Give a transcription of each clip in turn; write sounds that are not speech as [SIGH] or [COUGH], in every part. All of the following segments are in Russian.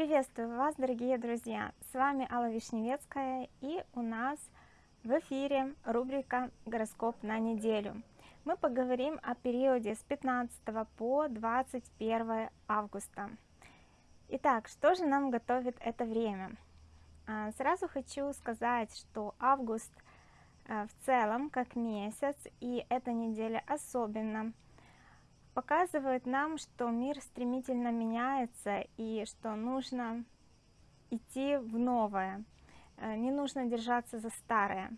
Приветствую вас, дорогие друзья! С вами Алла Вишневецкая и у нас в эфире рубрика «Гороскоп на неделю». Мы поговорим о периоде с 15 по 21 августа. Итак, что же нам готовит это время? А, сразу хочу сказать, что август а, в целом как месяц и эта неделя особенно – показывает нам, что мир стремительно меняется и что нужно идти в новое, э, не нужно держаться за старое.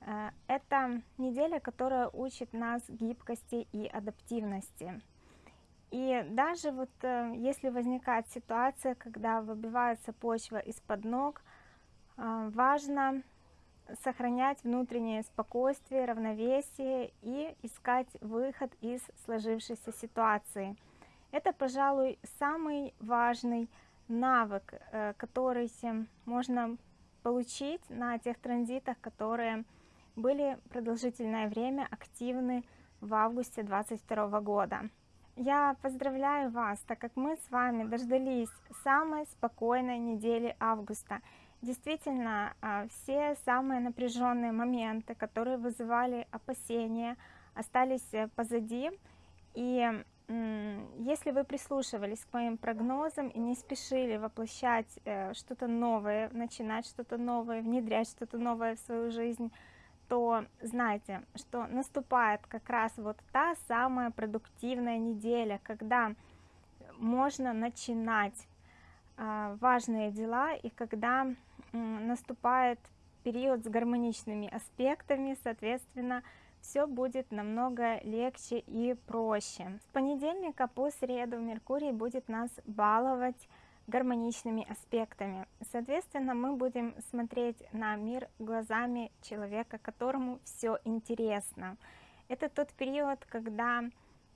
Э, это неделя, которая учит нас гибкости и адаптивности. И даже вот э, если возникает ситуация, когда выбивается почва из-под ног, важно сохранять внутреннее спокойствие, равновесие и искать выход из сложившейся ситуации. Это, пожалуй, самый важный навык, э, который можно получить на тех транзитах, которые были продолжительное время активны в августе 22 года. Я поздравляю вас, так как мы с вами дождались самой спокойной недели августа – Действительно, а, все самые напряженные моменты, которые вызывали опасения, остались э, позади. И если вы прислушивались к моим прогнозам и не спешили воплощать э, что-то новое, начинать что-то новое, внедрять что-то новое в свою жизнь, то знайте, что наступает как раз вот та самая продуктивная неделя, когда можно начинать а, важные дела и когда наступает период с гармоничными аспектами, соответственно, все будет намного легче и проще. С понедельника по среду Меркурий будет нас баловать гармоничными аспектами. Соответственно, мы будем смотреть на мир глазами человека, которому все интересно. Это тот период, когда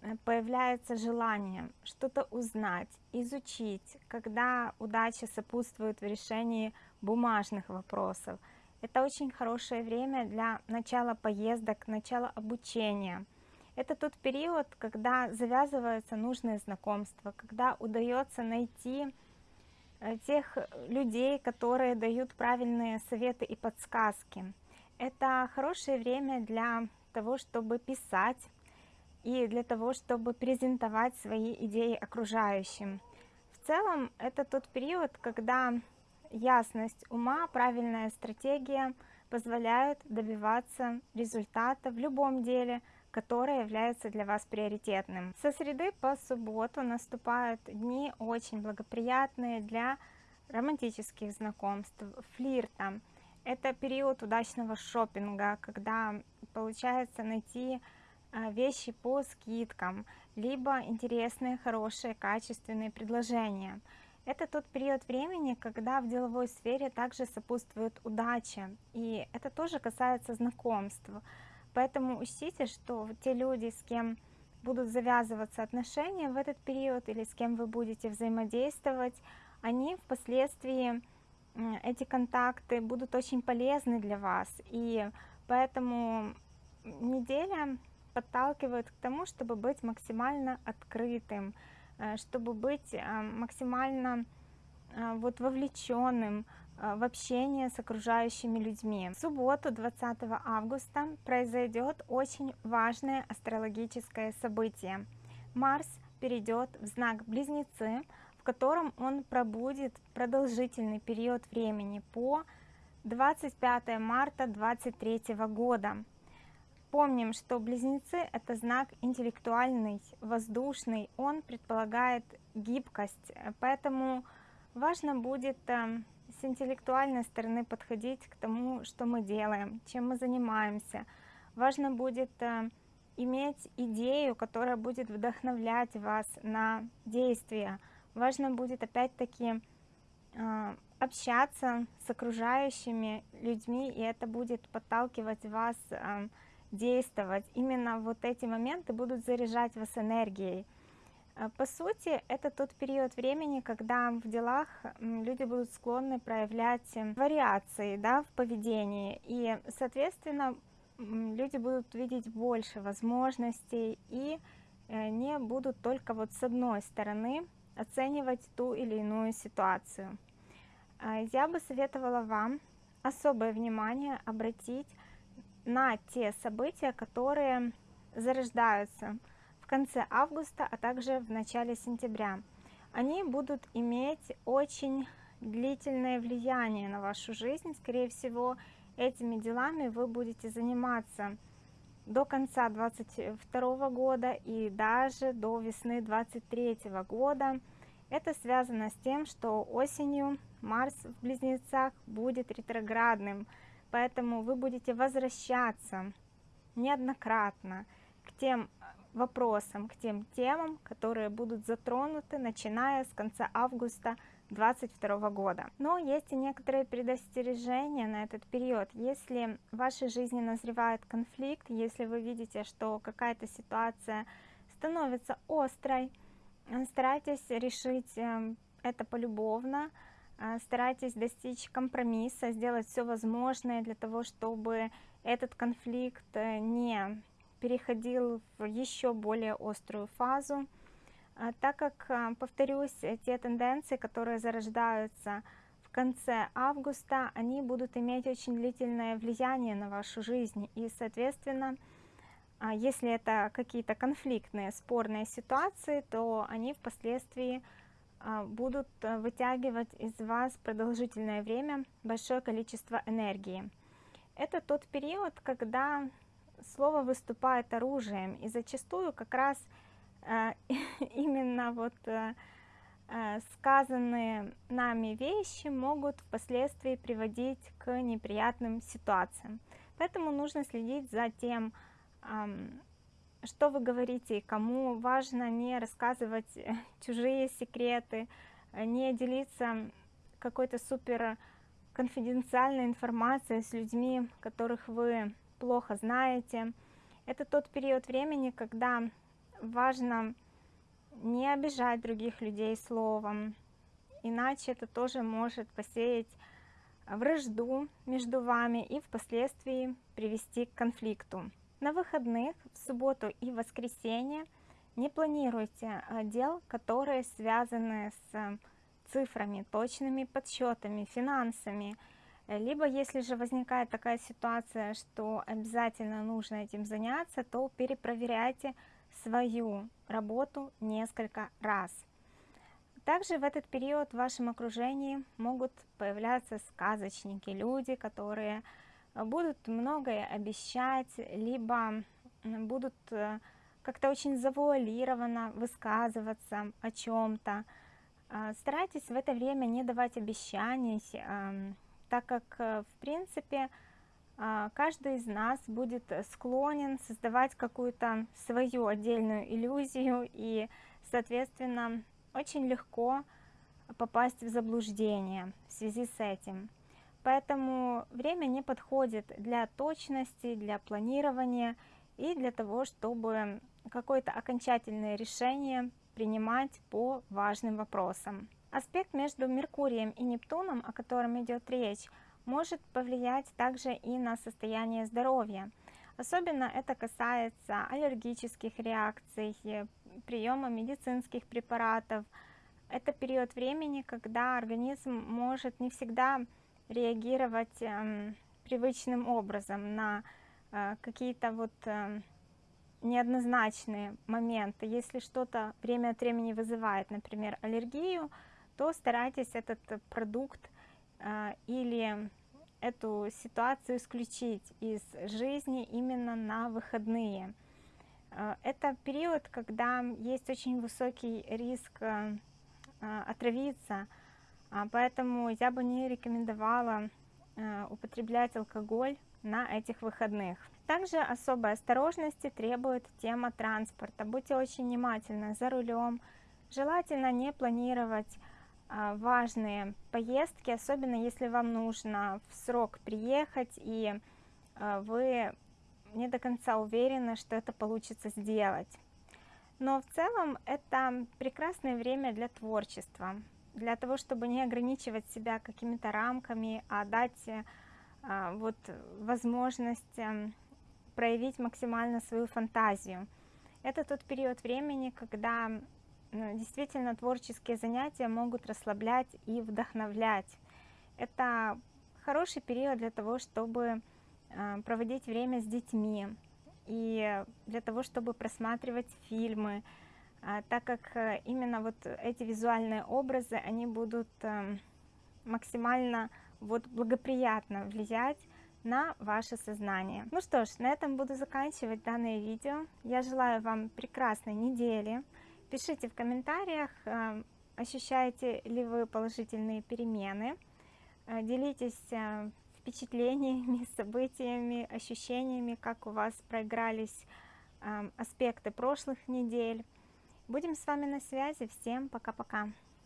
Э, появляется желание что-то узнать, изучить, когда удача сопутствует в решении бумажных вопросов. Это очень хорошее время для начала поездок, начала обучения. Это тот период, когда завязываются нужные знакомства, когда удается найти э, тех людей, которые дают правильные советы и подсказки. Это хорошее время для того, чтобы писать, и для того, чтобы презентовать свои идеи окружающим. В целом, это тот период, когда ясность ума, правильная стратегия позволяют добиваться результата в любом деле, которое является для вас приоритетным. Со среды по субботу наступают дни очень благоприятные для романтических знакомств, флирта. Это период удачного шопинга, когда получается найти а, вещи по скидкам, либо интересные, хорошие, качественные предложения. Это тот период времени, когда в деловой сфере также сопутствует удача, и это тоже касается знакомств. Поэтому учтите, что те люди, с кем будут завязываться отношения в этот период, или с кем вы будете взаимодействовать, они впоследствии, эти контакты будут очень полезны для вас, и поэтому неделя подталкивают к тому, чтобы быть максимально открытым, чтобы быть э, максимально э, вот вовлеченным в общение с окружающими людьми. В субботу 20 августа произойдет очень важное астрологическое событие. Марс перейдет в знак Близнецы, в котором он пробудет продолжительный период времени по 25 марта 2023 года. Помним, что близнецы это знак интеллектуальный, воздушный, он предполагает гибкость, поэтому важно будет э, с интеллектуальной стороны подходить к тому, что мы делаем, чем мы занимаемся. Важно будет э, иметь идею, которая будет вдохновлять вас на действия. Важно будет опять-таки э, общаться с окружающими людьми, и это будет подталкивать вас действовать, именно вот эти моменты будут заряжать вас энергией. Э, по сути, это тот период времени, когда в делах люди будут склонны проявлять э, вариации да, в поведении, и, соответственно, люди будут видеть больше возможностей и э, не будут только вот с одной стороны оценивать ту или иную ситуацию. А, я бы советовала вам особое внимание обратить на те события, которые зарождаются в конце августа, а также в начале сентября. Они будут иметь очень длительное влияние на вашу жизнь. Скорее всего, этими делами вы будете заниматься до конца 22 года и даже до весны 23 года. Это связано с тем, что осенью Марс в Близнецах будет ретроградным, поэтому вы будете возвращаться неоднократно к тем вопросам, к тем темам, которые будут затронуты, начиная с конца августа 2022 года. Но есть и некоторые предостережения на этот период. Если в вашей жизни назревает конфликт, если вы видите, что какая-то ситуация становится острой, старайтесь решить эм, это полюбовно, э, старайтесь достичь компромисса, сделать все возможное для того, чтобы этот конфликт э, не переходил в еще более острую фазу. А, так как, а, повторюсь, те тенденции, которые зарождаются в конце августа, они будут иметь очень длительное влияние на вашу жизнь. И, соответственно, а, если это какие-то конфликтные, спорные ситуации, то они впоследствии будут вытягивать из вас продолжительное время большое количество энергии. Это тот период, когда слово выступает оружием, и зачастую как раз а, [LAUGHS] именно вот э, э, сказанные нами вещи могут впоследствии приводить к неприятным ситуациям. Поэтому нужно следить за тем, что вы говорите и кому. Важно не рассказывать э, [LAUGHS] чужие секреты, не делиться какой-то супер конфиденциальной информацией с людьми, которых вы плохо знаете. Это тот период времени, когда важно не обижать других людей словом, иначе это тоже может посеять вражду между вами и впоследствии привести к конфликту. На выходных, в субботу и воскресенье не планируйте а, дел, которые связаны с цифрами, точными подсчетами, финансами. Либо если же возникает такая ситуация, что обязательно нужно этим заняться, то перепроверяйте свою работу несколько раз. Также в этот период в вашем окружении могут появляться сказочники, люди, которые будут многое обещать, либо будут э, как-то очень завуалированно высказываться о чем-то. А, старайтесь в это время не давать обещаний, так как, э, в принципе, а, каждый из нас будет склонен создавать какую-то свою отдельную иллюзию и, соответственно, очень легко попасть в заблуждение в связи с этим. Поэтому время не подходит для точности, для планирования и для того, чтобы какое-то окончательное решение принимать по важным вопросам. Аспект между Меркурием и Нептуном, о котором идет речь, может повлиять также и на состояние здоровья. Особенно это касается аллергических реакций, приема медицинских препаратов. Это период времени, когда организм может не всегда реагировать э, привычным образом на э, какие-то вот э, неоднозначные моменты. Если что-то время от времени вызывает, например, аллергию, то старайтесь этот продукт э, или эту ситуацию исключить из жизни именно на выходные. Э, это период, когда есть очень высокий риск отравиться, поэтому я бы не рекомендовала употреблять алкоголь на этих выходных. Также особой осторожности требует тема транспорта. Будьте очень внимательны за рулем. Желательно не планировать а, важные поездки, особенно если вам нужно в срок приехать и а, вы не до конца уверены, что это получится сделать. Но в целом это прекрасное время для творчества, для того, чтобы не ограничивать себя какими-то рамками, а дать а, вот возможность эм, проявить максимально свою фантазию. Это тот период времени, когда действительно творческие занятия могут расслаблять и вдохновлять. Это хороший период для того, чтобы а, проводить время с детьми и для того, чтобы просматривать фильмы, так как э, именно вот эти визуальные образы, они будут эм, максимально вот благоприятно влиять на ваше сознание. Ну что ж, на этом буду заканчивать данное видео. Я желаю вам прекрасной недели. Пишите в комментариях, эм, ощущаете ли вы положительные перемены. Э, делитесь э, впечатлениями, [LAUGHS] событиями, ощущениями, как у вас проигрались эм, аспекты прошлых недель. Будем с вами на связи. Всем пока-пока.